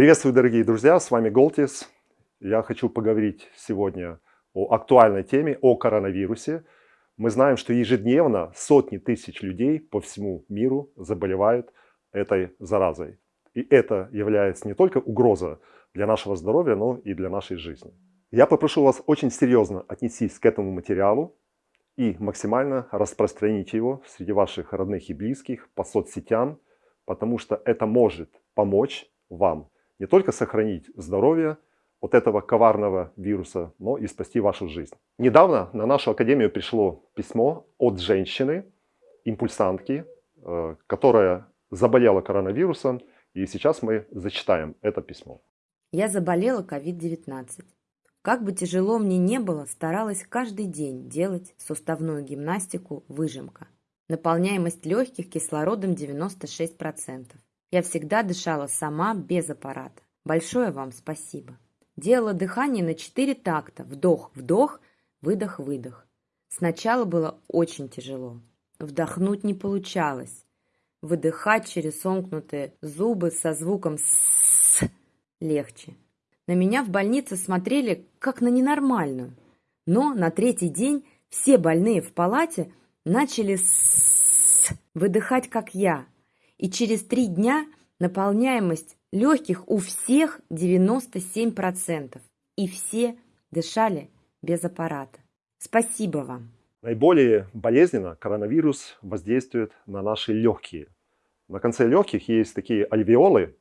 Приветствую, дорогие друзья, с вами Голтис. Я хочу поговорить сегодня о актуальной теме, о коронавирусе. Мы знаем, что ежедневно сотни тысяч людей по всему миру заболевают этой заразой. И это является не только угрозой для нашего здоровья, но и для нашей жизни. Я попрошу вас очень серьезно отнестись к этому материалу и максимально распространить его среди ваших родных и близких по соцсетям, потому что это может помочь вам не только сохранить здоровье от этого коварного вируса, но и спасти вашу жизнь. Недавно на нашу академию пришло письмо от женщины, импульсантки, э, которая заболела коронавирусом, и сейчас мы зачитаем это письмо. Я заболела COVID-19. Как бы тяжело мне не было, старалась каждый день делать суставную гимнастику выжимка. Наполняемость легких кислородом 96%. Я всегда дышала сама, без аппарата. Большое вам спасибо. Делала дыхание на 4 такта. Вдох-вдох, выдох-выдох. Сначала было очень тяжело. Вдохнуть не получалось. Выдыхать через сомкнутые зубы со звуком «с» легче. На меня в больнице смотрели как на ненормальную. Но на третий день все больные в палате начали «с» выдыхать, как я. И через три дня наполняемость легких у всех 97%. И все дышали без аппарата. Спасибо вам. Наиболее болезненно коронавирус воздействует на наши легкие. На конце легких есть такие альвеолы,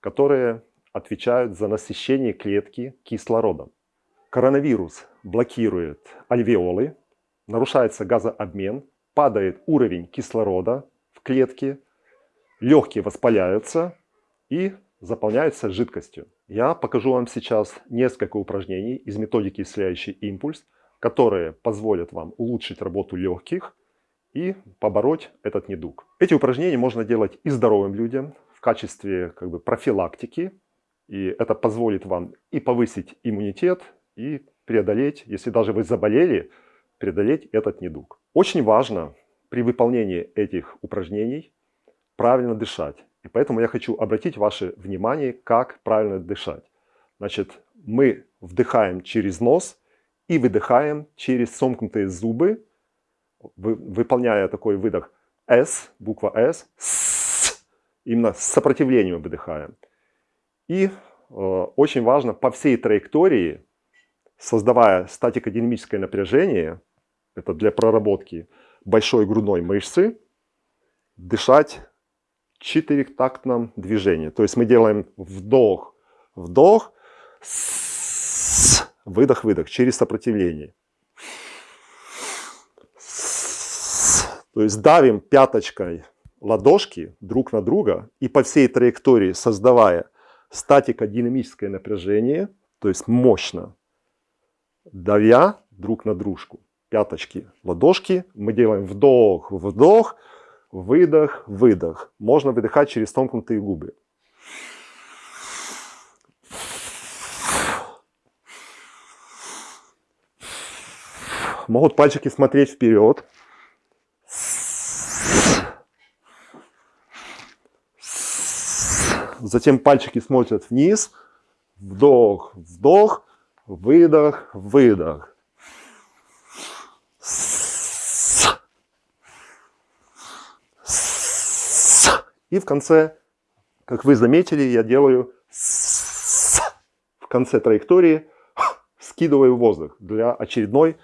которые отвечают за насыщение клетки кислородом. Коронавирус блокирует альвеолы, нарушается газообмен, падает уровень кислорода в клетке, легкие воспаляются и заполняются жидкостью. Я покажу вам сейчас несколько упражнений из методики «Исцеляющий импульс», которые позволят вам улучшить работу легких и побороть этот недуг. Эти упражнения можно делать и здоровым людям в качестве как бы, профилактики и это позволит вам и повысить иммунитет, и преодолеть, если даже вы заболели, преодолеть этот недуг. Очень важно при выполнении этих упражнений правильно дышать. И поэтому я хочу обратить ваше внимание, как правильно дышать. Значит, мы вдыхаем через нос и выдыхаем через сомкнутые зубы, выполняя такой выдох S, буква S, с, именно с сопротивлением выдыхаем. И э, очень важно по всей траектории, создавая статико-динамическое напряжение, это для проработки большой грудной мышцы, дышать четырехтактном движении. То есть мы делаем вдох, вдох, выдох, выдох через сопротивление. То есть давим пяточкой ладошки друг на друга и по всей траектории создавая статико-динамическое напряжение, то есть мощно, давя друг на дружку. Пяточки, ладошки. Мы делаем вдох, вдох, выдох, выдох. Можно выдыхать через сомкнутые губы. Могут пальчики смотреть вперед. Затем пальчики смотрят вниз. Вдох, вдох, выдох, выдох. И в конце, как вы заметили, я делаю в конце траектории скидываю воздух для очередной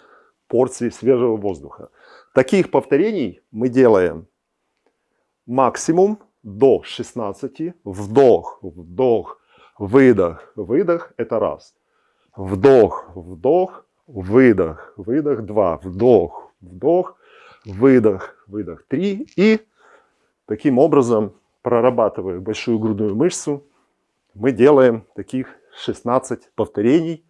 порции свежего воздуха. Таких повторений мы делаем максимум до 16, вдох, вдох, выдох, выдох, это раз. Вдох, вдох, выдох, выдох, два. Вдох, вдох, выдох, выдох, три. И таким образом, прорабатывая большую грудную мышцу, мы делаем таких 16 повторений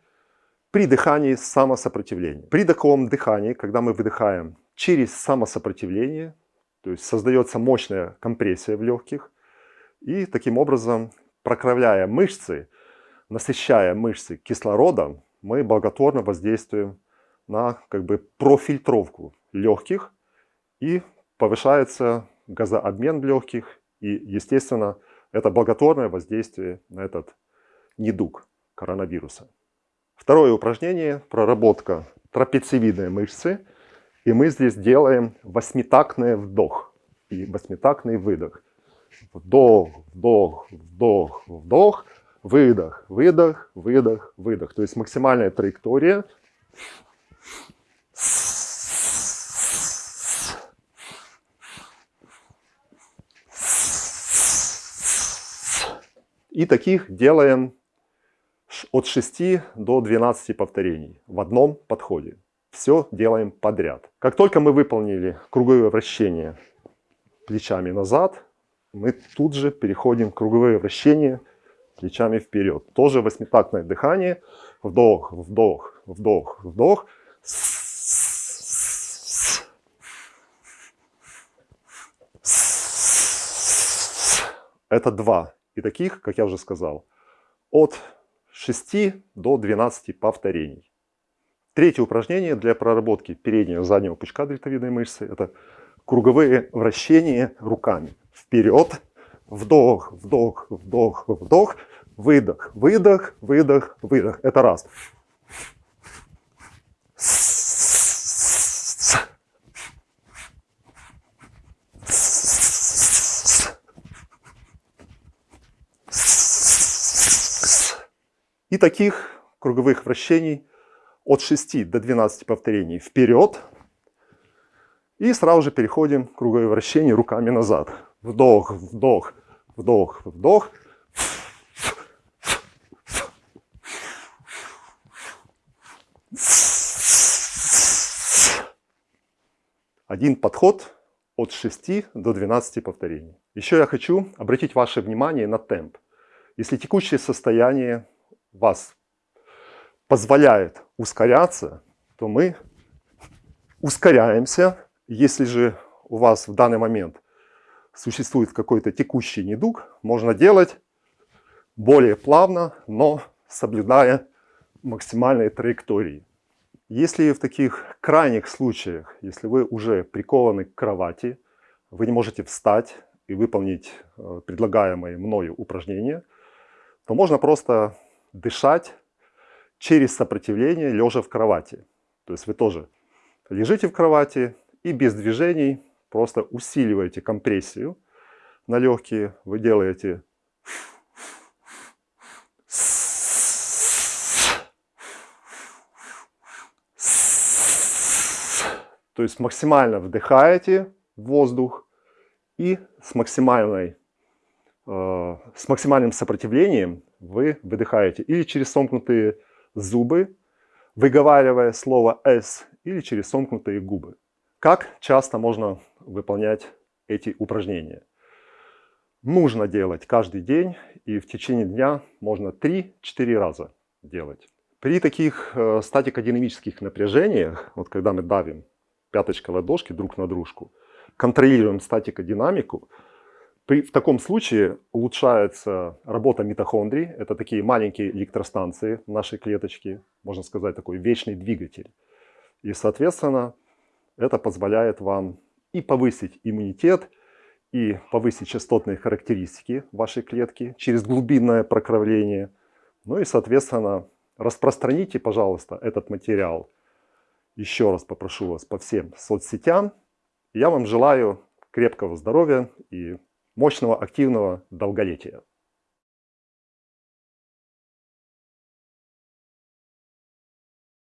при дыхании самосопротивления. При таком дыхании, когда мы выдыхаем через самосопротивление, то есть создается мощная компрессия в легких. И таким образом, прокравляя мышцы, насыщая мышцы кислородом, мы благотворно воздействуем на как бы, профильтровку легких и повышается газообмен в легких. И, естественно, это благотворное воздействие на этот недуг коронавируса. Второе упражнение – проработка трапециевидной мышцы. И мы здесь делаем восьмитактный вдох и восьмитактный выдох. Вдох, вдох, вдох, вдох, выдох, выдох, выдох, выдох. То есть максимальная траектория. И таких делаем от 6 до 12 повторений в одном подходе. Все делаем подряд. Как только мы выполнили круговое вращение плечами назад, мы тут же переходим в круговое вращение плечами вперед. Тоже восьмитактное дыхание. Вдох, вдох, вдох, вдох. Это два. И таких, как я уже сказал, от 6 до 12 повторений. Третье упражнение для проработки переднего и заднего пучка дельтовидной мышцы – это круговые вращения руками. Вперед, вдох, вдох, вдох, вдох, выдох, выдох, выдох, выдох. Это раз. И таких круговых вращений от 6 до 12 повторений вперед. И сразу же переходим к круговое вращение руками назад. Вдох, вдох, вдох, вдох. Один подход от 6 до 12 повторений. Еще я хочу обратить ваше внимание на темп. Если текущее состояние вас позволяет ускоряться, то мы ускоряемся. Если же у вас в данный момент существует какой-то текущий недуг, можно делать более плавно, но соблюдая максимальные траектории. Если в таких крайних случаях, если вы уже прикованы к кровати, вы не можете встать и выполнить э, предлагаемые мною упражнения, то можно просто дышать через сопротивление, лежа в кровати. То есть вы тоже лежите в кровати и без движений просто усиливаете компрессию на легкие. Вы делаете то есть максимально вдыхаете воздух и с максимальной с максимальным сопротивлением вы выдыхаете или через сомкнутые зубы, выговаривая слово «с», или через сомкнутые губы. Как часто можно выполнять эти упражнения? Нужно делать каждый день, и в течение дня можно 3-4 раза делать. При таких э, статико-динамических напряжениях, вот когда мы давим пяточкой ладошки друг на дружку, контролируем статико-динамику, при, в таком случае улучшается работа митохондрий. Это такие маленькие электростанции нашей клеточки, можно сказать, такой вечный двигатель. И, соответственно, это позволяет вам и повысить иммунитет, и повысить частотные характеристики вашей клетки через глубинное прокровление. Ну и, соответственно, распространите, пожалуйста, этот материал. Еще раз попрошу вас по всем соцсетям. Я вам желаю крепкого здоровья и мощного активного долголетия.